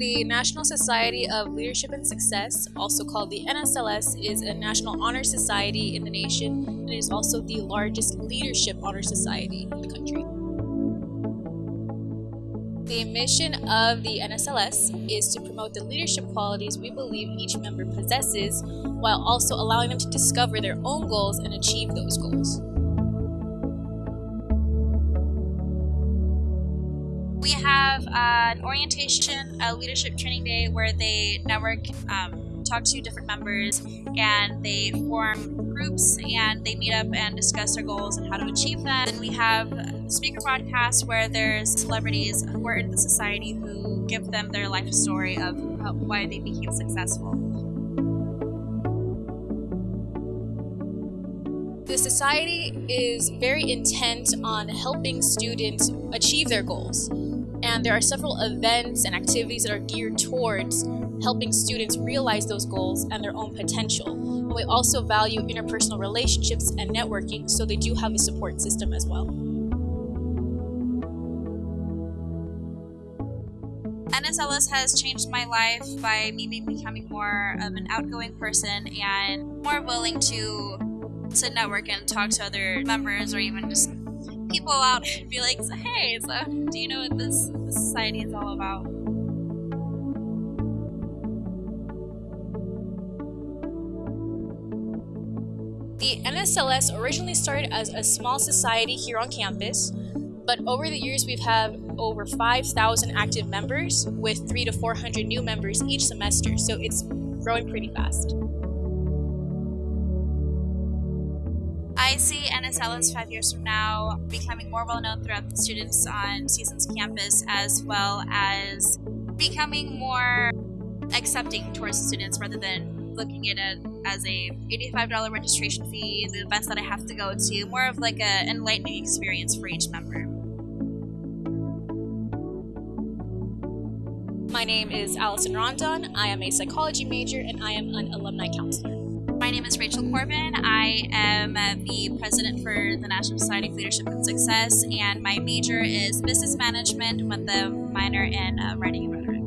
The National Society of Leadership and Success, also called the NSLS, is a national honor society in the nation and it is also the largest leadership honor society in the country. The mission of the NSLS is to promote the leadership qualities we believe each member possesses while also allowing them to discover their own goals and achieve those goals. We have uh, an orientation, a leadership training day where they network, um, talk to different members, and they form groups and they meet up and discuss their goals and how to achieve them. Then we have speaker broadcasts where there's celebrities who are in the society who give them their life story of why they became successful. The society is very intent on helping students achieve their goals. And there are several events and activities that are geared towards helping students realize those goals and their own potential. And we also value interpersonal relationships and networking, so they do have a support system as well. NSLS has changed my life by me becoming more of an outgoing person and more willing to to network and talk to other members or even just people out and be like, hey, so do you know what this, this society is all about? The NSLS originally started as a small society here on campus, but over the years we've had over 5,000 active members with three to 400 new members each semester, so it's growing pretty fast. I see NSLS five years from now becoming more well known throughout the students on CSUN's campus as well as becoming more accepting towards students rather than looking at it as a $85 registration fee, the events that I have to go to, more of like an enlightening experience for each member. My name is Allison Rondon. I am a psychology major and I am an alumni counselor. My name is Rachel Corbin. I am the president for the National Society of Leadership and Success, and my major is business management with a minor in uh, writing and rhetoric.